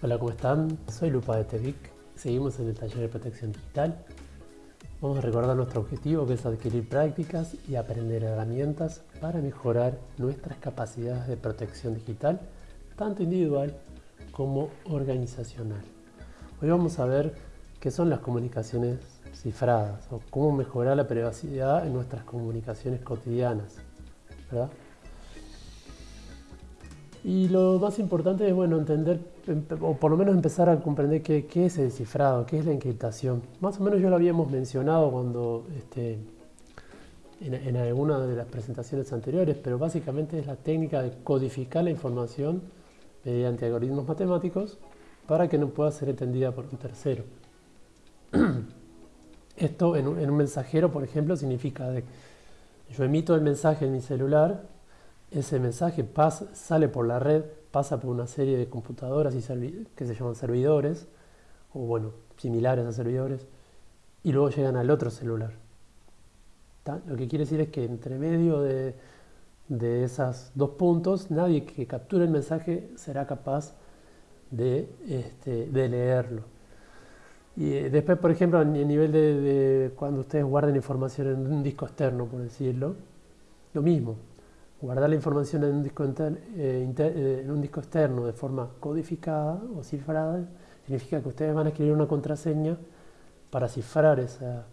Hola, ¿cómo están? Soy Lupa de Tevic. Seguimos en el taller de protección digital. Vamos a recordar nuestro objetivo que es adquirir prácticas y aprender herramientas para mejorar nuestras capacidades de protección digital, tanto individual como organizacional. Hoy vamos a ver qué son las comunicaciones cifradas o cómo mejorar la privacidad en nuestras comunicaciones cotidianas. ¿verdad? Y lo más importante es bueno, entender, o por lo menos empezar a comprender qué, es el descifrado, qué es la encriptación. Más o menos ya lo habíamos mencionado cuando este, en, en alguna de las presentaciones anteriores, pero básicamente es la técnica de codificar la información mediante algoritmos matemáticos para que no pueda ser entendida por un tercero. Esto en un, mensajero, por ejemplo, significa que yo emito el mensaje en mi celular ese mensaje pasa, sale por la red, pasa por una serie de computadoras y que se llaman servidores, o bueno, similares a servidores, y luego llegan al otro celular. Lo que quiere decir es que entre medio de, de esos dos puntos, nadie que capture el mensaje será capaz de, este, de leerlo. Y eh, después, por ejemplo, a nivel de, de cuando ustedes guarden información en un disco externo, por decirlo, lo mismo guardar la información en un disco, eh, eh, en un disco externo de forma codificada o cifrada significa que ustedes van a escribir una contraseña para cifrar esa,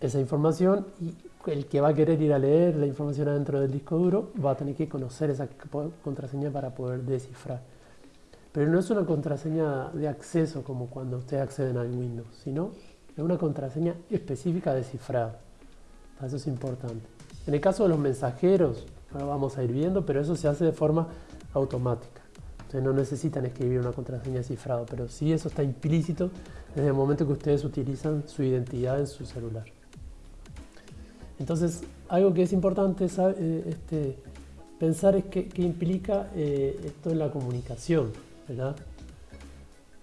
esa información y el que va a querer ir a leer la información adentro del disco duro va a tener que conocer esa contraseña para poder descifrar. Pero no es una contraseña de acceso como cuando ustedes acceden al Windows, sino es una contraseña específica de cifrado. Eso es importante. En el caso de los mensajeros, ahora vamos a ir viendo, pero eso se hace de forma automática. Ustedes no necesitan escribir una contraseña cifrada, pero sí eso está implícito desde el momento que ustedes utilizan su identidad en su celular. Entonces, algo que es importante eh, este, pensar es qué implica eh, esto en la comunicación, ¿verdad?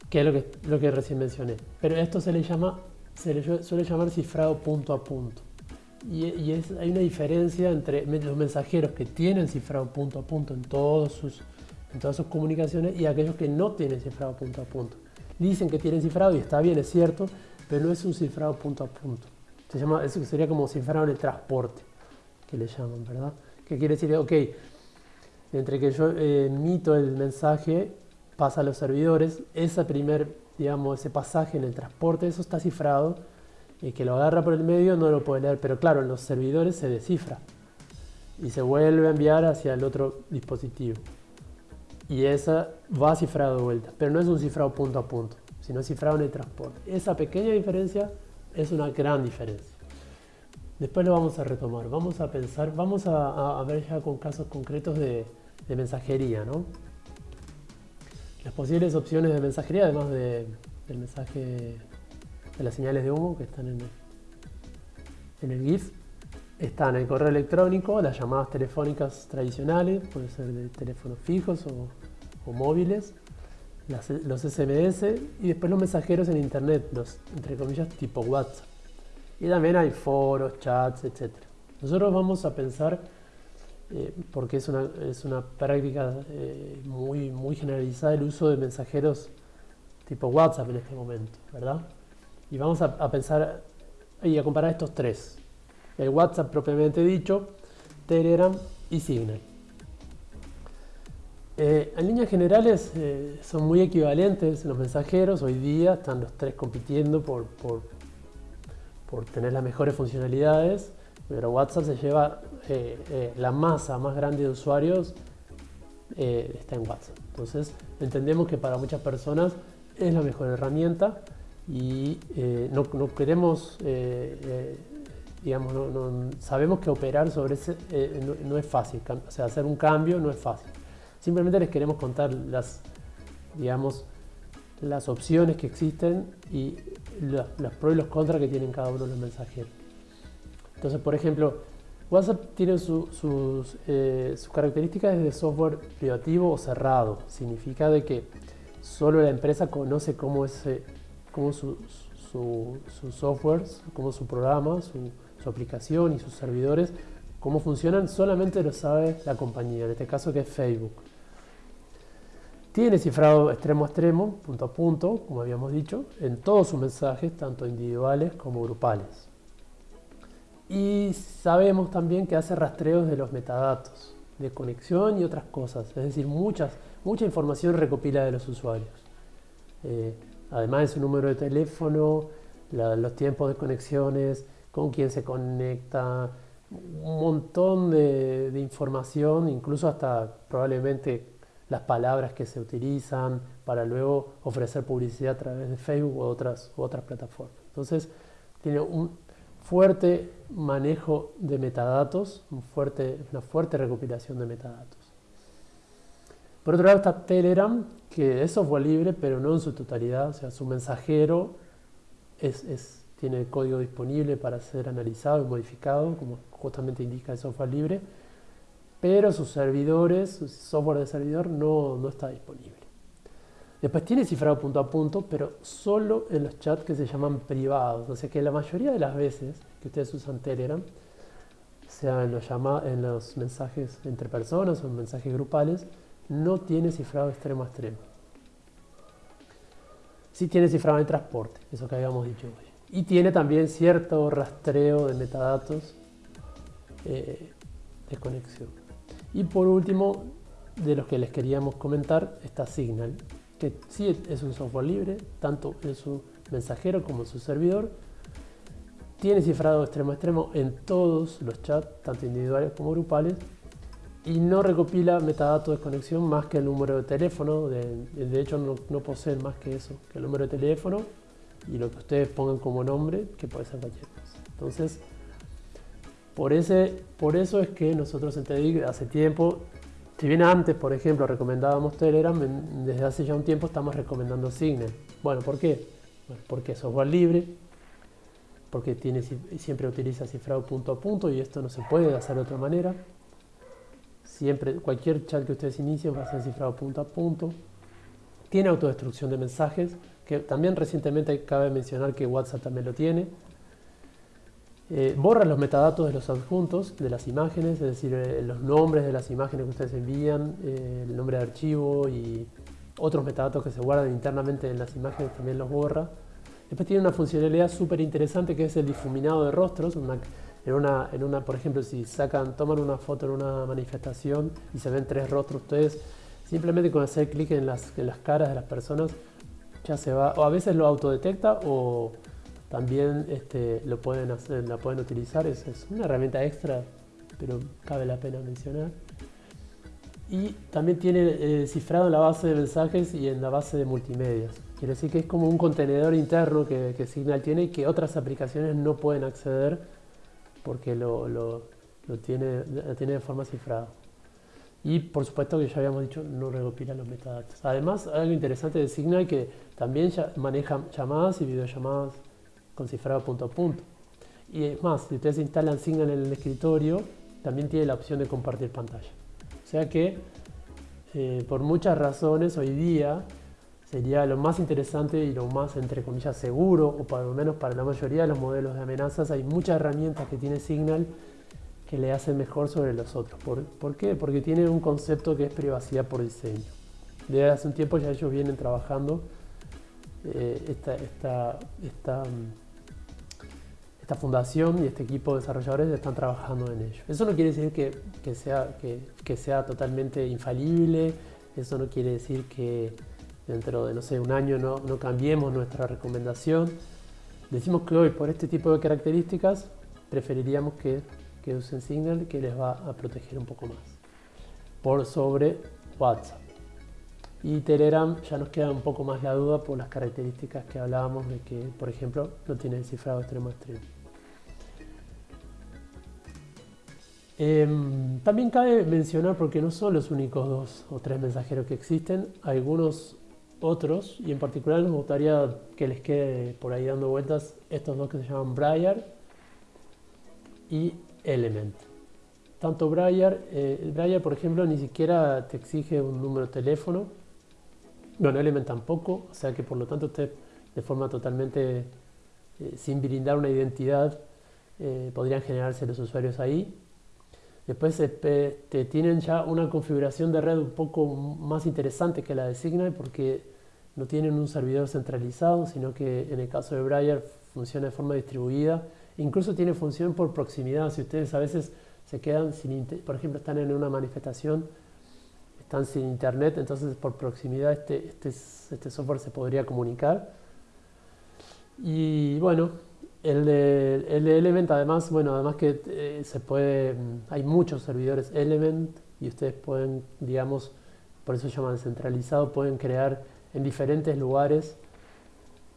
Que es lo que, lo que recién mencioné. Pero esto se le llama, se le suele llamar cifrado punto a punto y, hay una diferencia entre los mensajeros que tienen cifrado punto a punto en, todos sus, en todas sus comunicaciones y aquellos que no tienen cifrado punto a punto. Dicen que tienen cifrado y está bien, es cierto, pero no es un cifrado punto a punto. Se llama, eso sería como cifrado en el transporte, que le llaman, ¿verdad? ¿Qué quiere decir? Ok, entre que yo eh, emito el mensaje, pasa a los servidores, ese primer, digamos, ese pasaje en el transporte, eso está cifrado, y que lo agarra por el medio no lo puede leer, pero claro, en los servidores se descifra y se vuelve a enviar hacia el otro dispositivo. Y esa va cifrado de vuelta, pero no es un cifrado punto a punto, sino cifrado en el transporte. Esa pequeña diferencia es una gran diferencia. Después lo vamos a retomar, vamos a pensar, vamos a, ver ya con casos concretos de, mensajería, ¿no? Las posibles opciones de mensajería, además del mensaje las señales de humo que están en el, en el GIF. Están el correo electrónico, las llamadas telefónicas tradicionales, puede ser de teléfonos fijos o, móviles, los SMS y después los mensajeros en internet, los entre comillas tipo WhatsApp. Y también hay foros, chats, etc. Nosotros vamos a pensar, eh, porque es una, es una práctica eh, muy, muy generalizada el uso de mensajeros tipo WhatsApp en este momento, ¿verdad? Y vamos a, pensar y a comparar estos tres. El WhatsApp propiamente dicho, Telegram y Signal. Eh, en líneas generales eh, son muy equivalentes los mensajeros. Hoy día están los tres compitiendo por, por, por tener las mejores funcionalidades. Pero WhatsApp se lleva eh, la masa más grande de usuarios está en WhatsApp. Entonces entendemos que para muchas personas es la mejor herramienta y eh, no, queremos, eh, eh, digamos, no, sabemos que operar sobre ese no, es fácil, o sea, hacer un cambio no es fácil. Simplemente les queremos contar las, digamos, las opciones que existen y los pros y los contras que tienen cada uno de los mensajeros. Entonces, por ejemplo, WhatsApp tiene sus, sus características de software privativo o cerrado. Significa de que solo la empresa conoce cómo ese cómo su, su, su software, cómo su programa, su, aplicación y sus servidores, cómo funcionan, solamente lo sabe la compañía, en este caso que es Facebook. Tiene cifrado extremo a extremo, punto a punto, como habíamos dicho, en todos sus mensajes, tanto individuales como grupales. Y sabemos también que hace rastreos de los metadatos, de conexión y otras cosas, es decir, muchas, mucha información recopila de los usuarios. Eh, además de su número de teléfono, los tiempos de conexiones, con quién se conecta, un montón de, información, incluso hasta probablemente las palabras que se utilizan para luego ofrecer publicidad a través de Facebook u otras, otras plataformas. Entonces, tiene un fuerte manejo de metadatos, un fuerte, una fuerte recopilación de metadatos. Por otro lado está Telegram, que es software libre, pero no en su totalidad, o sea, su mensajero es, tiene el código disponible para ser analizado y modificado, como justamente indica el software libre, pero sus servidores, su software de servidor no, no está disponible. Después tiene cifrado punto a punto, pero solo en los chats que se llaman privados. O sea que la mayoría de las veces que ustedes usan Telegram, sea en los, en los mensajes entre personas o en mensajes grupales, no tiene cifrado extremo a extremo. Sí tiene cifrado en transporte, eso que habíamos dicho hoy. Y tiene también cierto rastreo de metadatos eh, de conexión. Y por último, de los que les queríamos comentar, está Signal, que sí es un software libre, tanto en su mensajero como en su servidor. Tiene cifrado extremo a extremo en todos los chats, tanto individuales como grupales, y no recopila metadatos de conexión más que el número de teléfono. De, hecho, no, no, posee más que eso, que el número de teléfono y lo que ustedes pongan como nombre, que puede ser cualquier. Entonces, por, ese, por eso es que nosotros en TEDIC hace tiempo, si bien antes, por ejemplo, recomendábamos Telegram, desde hace ya un tiempo estamos recomendando Signal. Bueno, ¿por qué? porque es software libre, porque tiene, siempre utiliza cifrado punto a punto y esto no se puede hacer de otra manera. Siempre, cualquier chat que ustedes inicien va a ser cifrado punto a punto. Tiene autodestrucción de mensajes, que también recientemente cabe mencionar que WhatsApp también lo tiene. Eh, borra los metadatos de los adjuntos de las imágenes, es decir, eh, los nombres de las imágenes que ustedes envían, eh, el nombre de archivo y otros metadatos que se guardan internamente en las imágenes también los borra. Después tiene una funcionalidad súper interesante que es el difuminado de rostros. En, una, en una, por ejemplo, si sacan, toman una foto en una manifestación y se ven tres rostros, ustedes simplemente con hacer clic en las, en las caras de las personas ya se va, o a veces lo autodetecta o también este, lo pueden hacer, la pueden utilizar, es, es una herramienta extra, pero cabe la pena mencionar. Y también tiene eh, cifrado en la base de mensajes y en la base de multimedia. Quiere decir que es como un contenedor interno que, que Signal tiene y que otras aplicaciones no pueden acceder porque lo, lo, tiene, tiene de forma cifrada. Y por supuesto que ya habíamos dicho, no recopila los metadatos. Además, algo interesante de Signal que también ya maneja llamadas y videollamadas con cifrado punto a punto. Y es más, si ustedes instalan Signal en el escritorio, también tiene la opción de compartir pantalla. O sea que, eh, por muchas razones, hoy día sería lo más interesante y lo más, entre comillas, seguro, o por lo menos para la mayoría de los modelos de amenazas, hay muchas herramientas que tiene Signal que le hacen mejor sobre los otros. ¿Por, ¿Por, qué? Porque tiene un concepto que es privacidad por diseño. Desde hace un tiempo ya ellos vienen trabajando eh, esta, esta, esta esta fundación y este equipo de desarrolladores están trabajando en ello. Eso no quiere decir que, sea, que, sea totalmente infalible, eso no quiere decir que dentro de, no sé, un año no, no cambiemos nuestra recomendación. Decimos que hoy, por este tipo de características, preferiríamos que, que usen Signal, que les va a proteger un poco más, por sobre WhatsApp. Y Telegram ya nos queda un poco más la duda por las características que hablábamos de que, por ejemplo, no tiene cifrado extremo a extremo. Em, también cabe mencionar, porque no son los únicos dos o tres mensajeros que existen, algunos otros, y en particular nos gustaría que les quede por ahí dando vueltas estos dos que se llaman Briar y Element. Tanto Briar, eh, por ejemplo ni siquiera te exige un número de teléfono, bueno Element tampoco, o sea que por lo tanto usted de forma totalmente eh, sin brindar una identidad eh, podrían generarse los usuarios ahí Después este, tienen ya una configuración de red un poco más interesante que la de Signal porque no tienen un servidor centralizado, sino que en el caso de Briar funciona de forma distribuida. Incluso tiene función por proximidad. Si ustedes a veces se quedan sin, por ejemplo, están en una manifestación, están sin internet, entonces por proximidad este, este, este software se podría comunicar. Y bueno, el de, el Element además, bueno, además que eh, se puede, mm, hay muchos servidores Element y ustedes pueden, digamos, por eso se llaman centralizado, pueden crear en diferentes lugares,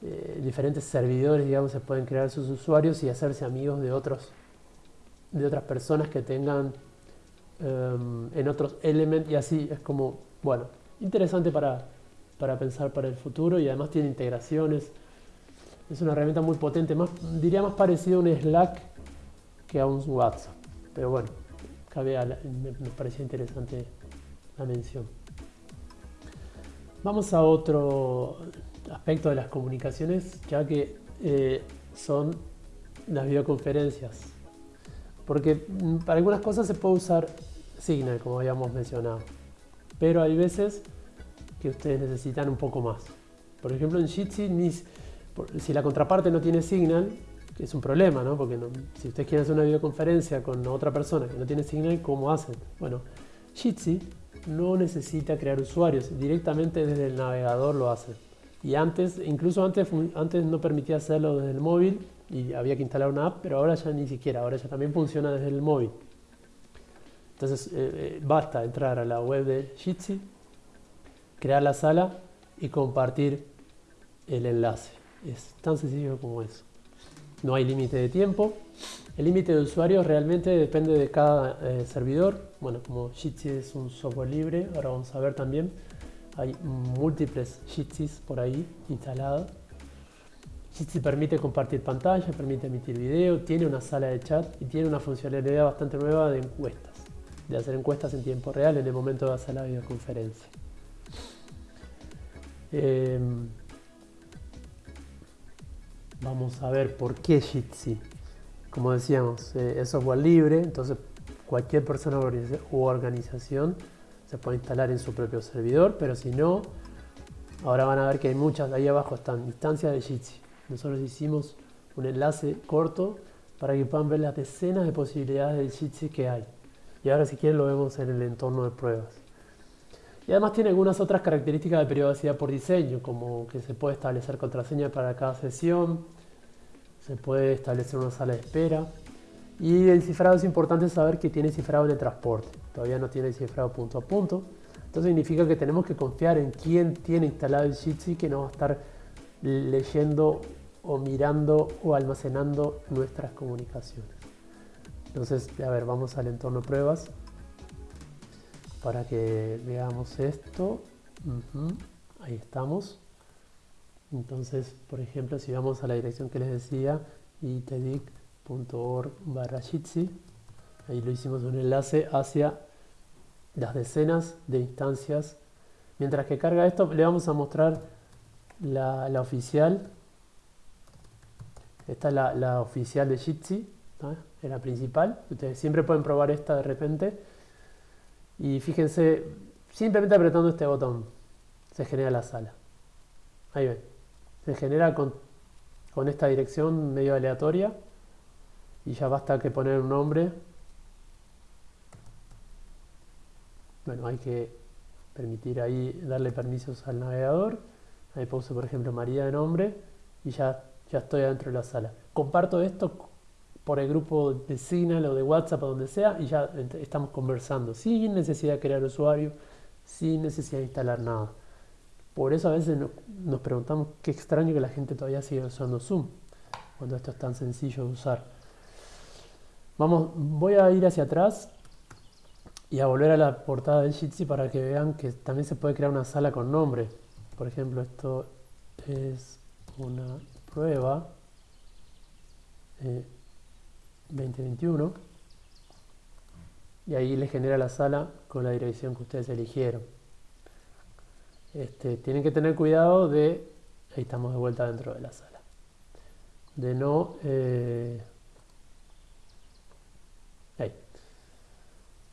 eh, diferentes servidores, digamos, se pueden crear sus usuarios y hacerse amigos de otros, de otras personas que tengan em, en otros Element y así es como, bueno, interesante para, para pensar para el futuro y además tiene integraciones es una herramienta muy potente, más, diría más parecido a un Slack que a un WhatsApp. Pero bueno, cabe me, parecía interesante la mención. Vamos a otro aspecto de las comunicaciones, ya que eh, son las videoconferencias. Porque mm, para algunas cosas se puede usar Signal, como habíamos mencionado. Pero hay veces que ustedes necesitan un poco más. Por ejemplo, en Jitsi si la contraparte no tiene Signal, es un problema, ¿no? Porque si ustedes quieren hacer una videoconferencia con otra persona que no tiene Signal, ¿cómo hacen? Bueno, Jitsi no necesita crear usuarios, directamente desde el navegador lo hace. Y antes, incluso antes, antes no permitía hacerlo desde el móvil y había que instalar una app, pero ahora ya ni siquiera, ahora ya también funciona desde el móvil. Entonces eh, eh, basta entrar a la web de Jitsi, crear la sala y compartir el enlace. Es tan sencillo como eso. No hay límite de tiempo. El límite de usuarios realmente depende de cada eh, servidor. Bueno, como Jitsi es un software libre, ahora vamos a ver también. Hay múltiples Jitsis por ahí instalados. Jitsi permite compartir pantalla, permite emitir video, tiene una sala de chat y tiene una funcionalidad bastante nueva de encuestas, de hacer encuestas en tiempo real en el momento de hacer la videoconferencia. Em, Vamos a ver por qué Jitsi. Como decíamos, eh, es software libre, entonces cualquier persona u organización se puede instalar en su propio servidor, pero si no, ahora van a ver que hay muchas, ahí abajo están instancias de Jitsi. Nosotros hicimos un enlace corto para que puedan ver las decenas de posibilidades de Jitsi que hay. Y ahora si quieren lo vemos en el entorno de pruebas. Y además tiene algunas otras características de privacidad por diseño, como que se puede establecer contraseña para cada sesión, se puede establecer una sala de espera. Y el cifrado es importante saber que tiene cifrado en el transporte, todavía no tiene cifrado punto a punto. Entonces significa que tenemos que confiar en quién tiene instalado el Jitsi que no va a estar leyendo o mirando o almacenando nuestras comunicaciones. Entonces, a ver, vamos al entorno pruebas para que veamos esto. Ahí estamos. Entonces, por ejemplo, si vamos a la dirección que les decía, itedic.org barra Jitsi, ahí lo hicimos un enlace hacia las decenas de instancias. Mientras que carga esto, le vamos a mostrar la, oficial. Esta es la, oficial de Jitsi, es la principal. Ustedes siempre pueden probar esta de repente y fíjense, simplemente apretando este botón se genera la sala. Ahí ven. Se genera con, esta dirección medio aleatoria y ya basta que poner un nombre. Bueno, hay que permitir ahí, darle permisos al navegador. Ahí puse por ejemplo María de nombre y ya, ya estoy dentro de la sala. Comparto esto por el grupo de Signal o de WhatsApp o donde sea y ya estamos conversando sin necesidad de crear usuario, sin necesidad de instalar nada. Por eso a veces nos preguntamos qué extraño que la gente todavía siga usando Zoom cuando esto es tan sencillo de usar. Vamos, voy a ir hacia atrás y a volver a la portada de Jitsi para que vean que también se puede crear una sala con nombre. Por ejemplo, esto es una prueba. Eh, 2021 y ahí les genera la sala con la dirección que ustedes eligieron. Este, tienen que tener cuidado de, ahí estamos de vuelta dentro de la sala, de no, eh,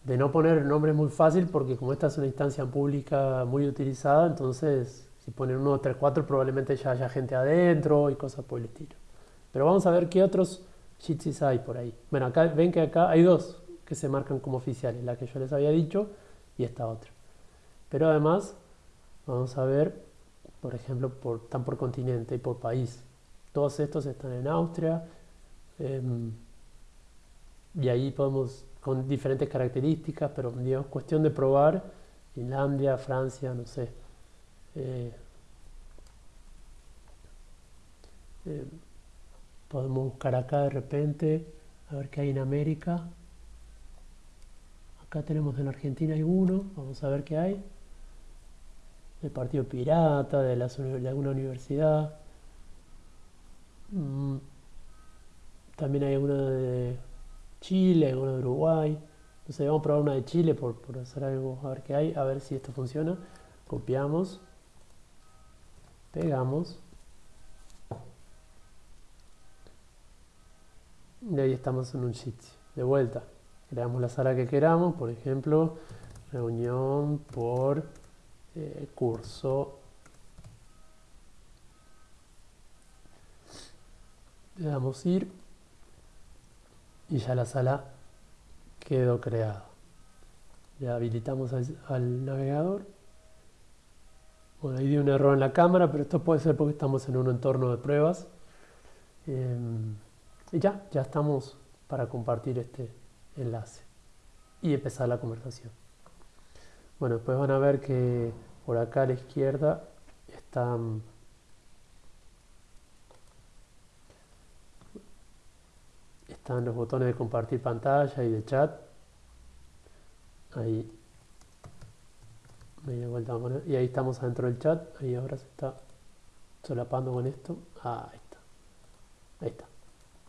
de no poner nombre muy fácil porque como esta es una instancia pública muy utilizada, entonces si ponen 1, 3, 4 probablemente ya haya gente adentro y cosas por el estilo. Pero vamos a ver qué otros Jitsis hay por ahí. Bueno, acá ven que acá hay dos que se marcan como oficiales, la que yo les había dicho y esta otra. Pero además vamos a ver, por ejemplo, por, están por continente y por país. Todos estos están en Austria em, y ahí podemos, con diferentes características, pero digamos, cuestión de probar, Finlandia, Francia, no sé. Eh, eh, podemos buscar acá de repente, a ver qué hay en América. Acá tenemos en Argentina hay uno, vamos a ver qué hay. Del Partido Pirata, de, alguna universidad. Mm, también hay uno de Chile, uno de Uruguay. Entonces vamos a probar una de Chile por, por hacer algo, a ver qué hay, a ver si esto funciona. Copiamos, pegamos. Y ahí estamos en un sitio. De vuelta, creamos la sala que queramos, por ejemplo, reunión por eh, curso. Le damos ir y ya la sala quedó creada. Ya habilitamos al, navegador. Bueno, ahí dio un error en la cámara, pero esto puede ser porque estamos en un entorno de pruebas. Em, y ya, ya estamos para compartir este enlace y empezar la conversación. Bueno, después van a ver que por acá a la izquierda están están los botones de compartir pantalla y de chat. Ahí. y ahí estamos adentro del chat. Ahí ahora se está solapando con esto. Ah, ahí está. Ahí está.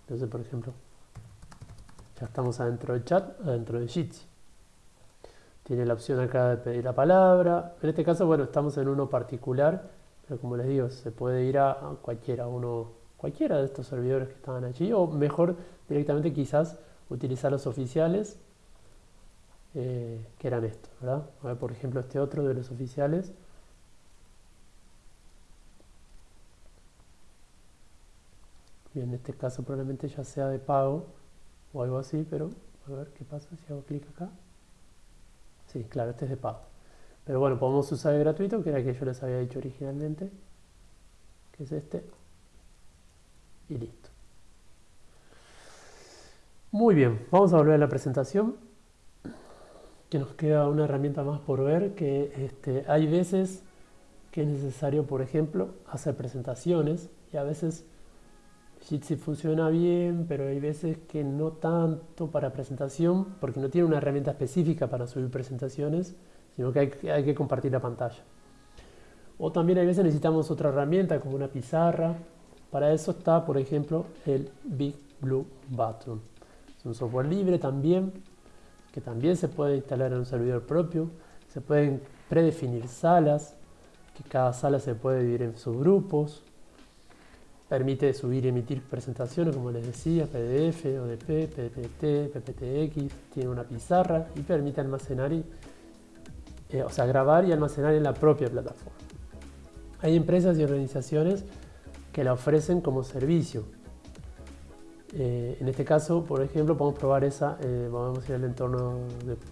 Entonces, por ejemplo, ya estamos adentro del chat, adentro de Jitsi. Tiene la opción acá de pedir la palabra. En este caso, bueno, estamos en uno particular, pero como les digo, se puede ir a, cualquiera, uno, cualquiera de estos servidores que estaban allí, o mejor directamente quizás utilizar los oficiales, eh, que eran estos, ¿verdad? A ver, por ejemplo, este otro de los oficiales. Y en este caso probablemente ya sea de pago o algo así, pero a ver qué pasa si hago clic acá. Sí, claro, este es de pago. Pero bueno, podemos usar el gratuito, que era el que yo les había dicho originalmente, que es este. Y listo. Muy bien, vamos a volver a la presentación, que nos queda una herramienta más por ver, que este, hay veces que es necesario, por ejemplo, hacer presentaciones y a veces Jitsi funciona bien, pero hay veces que no tanto para presentación, porque no tiene una herramienta específica para subir presentaciones, sino que hay, que compartir la pantalla. O también hay veces necesitamos otra herramienta como una pizarra. Para eso está, por ejemplo, el Big Blue Button. Es un software libre también, que también se puede instalar en un servidor propio. Se pueden predefinir salas, que cada sala se puede dividir en subgrupos. Permite subir y emitir presentaciones, como les decía, PDF, ODP, PPT, PPTX, tiene una pizarra y permite almacenar, y, eh, o sea, grabar y almacenar en la propia plataforma. Hay empresas y organizaciones que la ofrecen como servicio. Eh, en este caso, por ejemplo, podemos probar esa, eh, vamos a ir al entorno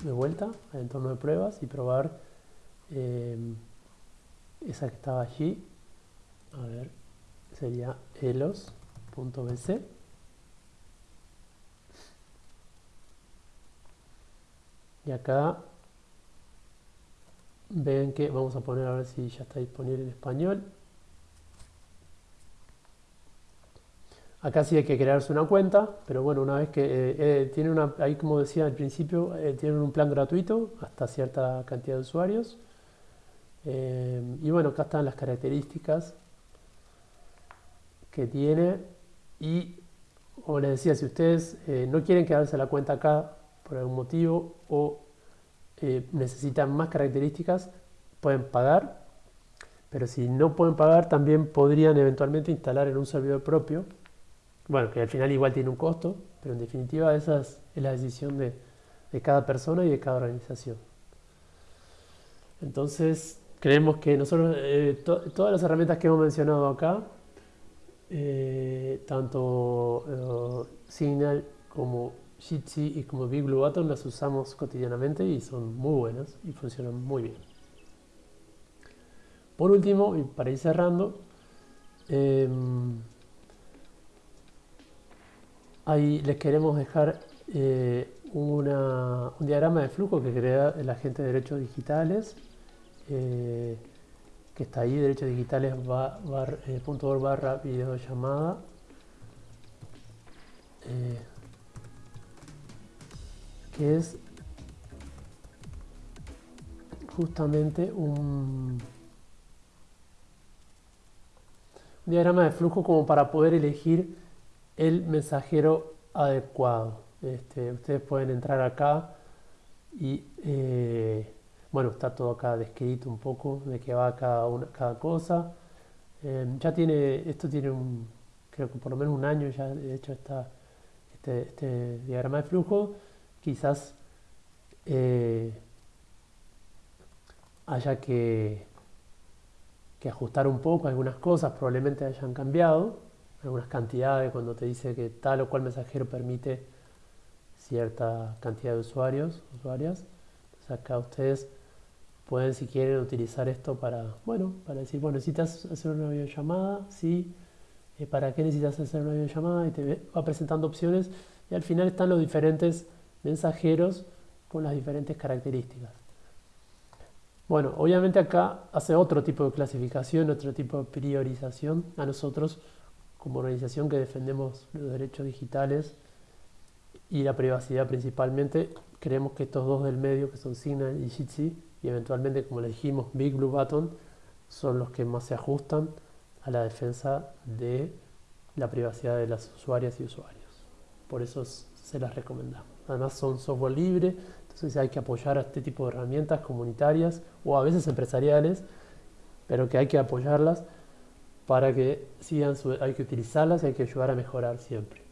de, vuelta, al entorno de pruebas y probar esa que estaba allí. A ver, sería elos.bc y acá ven que vamos a poner a ver si ya está disponible en español. Acá sí hay que crearse una cuenta pero bueno una vez que eh, eh, tiene una ahí como decía al principio eh, tienen un plan gratuito hasta cierta cantidad de usuarios. Y bueno acá están las características que tiene y como les decía, si ustedes eh, no quieren quedarse la cuenta acá por algún motivo o eh, necesitan más características, pueden pagar, pero si no pueden pagar también podrían eventualmente instalar en un servidor propio, bueno, que al final igual tiene un costo, pero en definitiva esa es, la decisión de, de cada persona y de cada organización. Entonces, creemos que nosotros, eh, todas las herramientas que hemos mencionado acá, eh, tanto Signal como Jitsi y como Big Blue Button las usamos cotidianamente y son muy buenas y funcionan muy bien. Por último, y para ir cerrando, em, ahí les queremos dejar eh, un diagrama de flujo que crea el agente de derechos digitales, eh, que está ahí, derechos digitales eh, barra videollamada. que es justamente un diagrama de flujo como para poder elegir el mensajero adecuado. Este, ustedes pueden entrar acá y eh, bueno, está todo acá descrito un poco de qué va cada, una, cada cosa. Em, ya tiene, esto tiene un, creo que por lo menos un año ya de hecho está este, este diagrama de flujo. Quizás eh, haya que ajustar un poco algunas cosas, probablemente hayan cambiado, algunas cantidades cuando te dice que tal o cual mensajero permite cierta cantidad de usuarios, usuarias. Entonces acá ustedes pueden si quieren utilizar esto para, bueno, para decir, bueno, necesitas hacer una videollamada, sí, eh, ¿para qué necesitas hacer una videollamada? Y te va presentando opciones y al final están los diferentes mensajeros con las diferentes características. Bueno, obviamente acá hace otro tipo de clasificación, otro tipo de priorización. A nosotros, como organización que defendemos los derechos digitales y la privacidad principalmente, creemos que estos dos del medio, que son Signal y Jitsi, eventualmente, como le dijimos, Big Blue Button, son los que más se ajustan a la defensa de la privacidad de las usuarias y usuarios. Por eso se las recomendamos. Además son software libre, entonces hay que apoyar a este tipo de herramientas comunitarias o a veces empresariales, pero que hay que apoyarlas para que sigan su, hay que utilizarlas y hay que ayudar a mejorar siempre.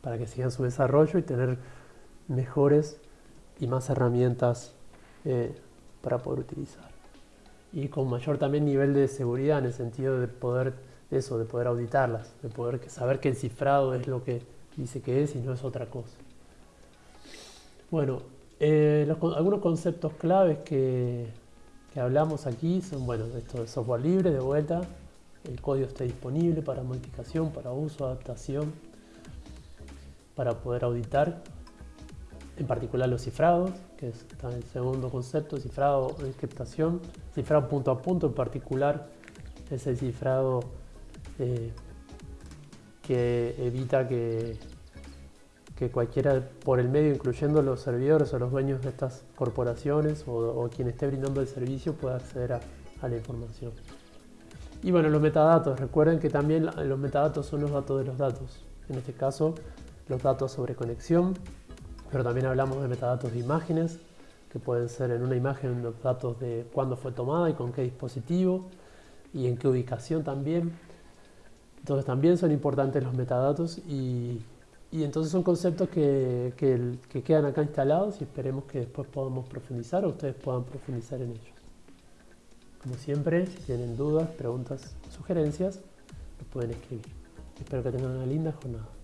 Para que sigan su desarrollo y tener mejores y más herramientas eh, para poder utilizar. Y con mayor también nivel de seguridad en el sentido de poder eso, de poder auditarlas, de poder saber que el cifrado es lo que dice que es y no es otra cosa. Bueno, eh, algunos conceptos claves que, hablamos aquí son, bueno, esto de software libre, de vuelta, el código está disponible para modificación, para uso, adaptación, para poder auditar, en particular los cifrados, que es el segundo concepto, cifrado, encriptación, cifrado punto a punto en particular, es el cifrado eh, que evita que que cualquiera por el medio, incluyendo los servidores o los dueños de estas corporaciones o, quien esté brindando el servicio pueda acceder a, la información. Y bueno, los metadatos, recuerden que también los metadatos son los datos de los datos. En este caso, los datos sobre conexión, pero también hablamos de metadatos de imágenes, que pueden ser en una imagen los datos de cuándo fue tomada y con qué dispositivo y en qué ubicación también. Entonces también son importantes los metadatos y y entonces son conceptos que, que, quedan acá instalados y esperemos que después podamos profundizar o ustedes puedan profundizar en ellos. Como siempre, si tienen dudas, preguntas, sugerencias, los pueden escribir. Espero que tengan una linda jornada.